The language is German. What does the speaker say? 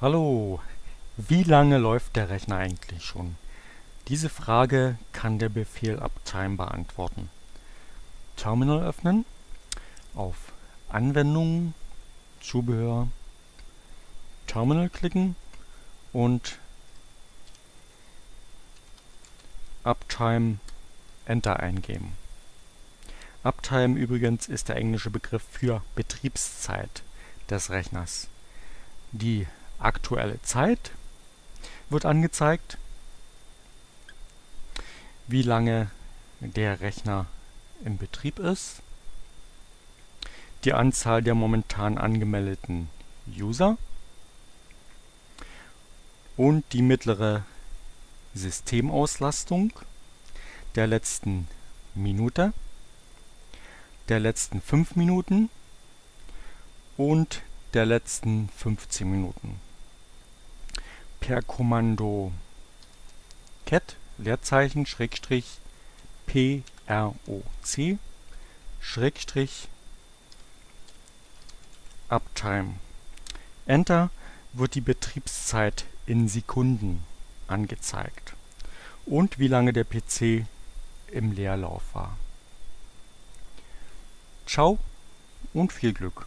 Hallo, wie lange läuft der Rechner eigentlich schon? Diese Frage kann der Befehl Uptime beantworten. Terminal öffnen, auf Anwendungen, Zubehör, Terminal klicken und Uptime Enter eingeben. Uptime übrigens ist der englische Begriff für Betriebszeit des Rechners. Die aktuelle Zeit wird angezeigt, wie lange der Rechner im Betrieb ist, die Anzahl der momentan angemeldeten User und die mittlere Systemauslastung der letzten Minute, der letzten 5 Minuten und der letzten 15 Minuten per Kommando cat Leerzeichen Schrägstrich PROC Schrägstrich Uptime. Enter wird die Betriebszeit in Sekunden angezeigt und wie lange der PC im Leerlauf war. Ciao und viel Glück!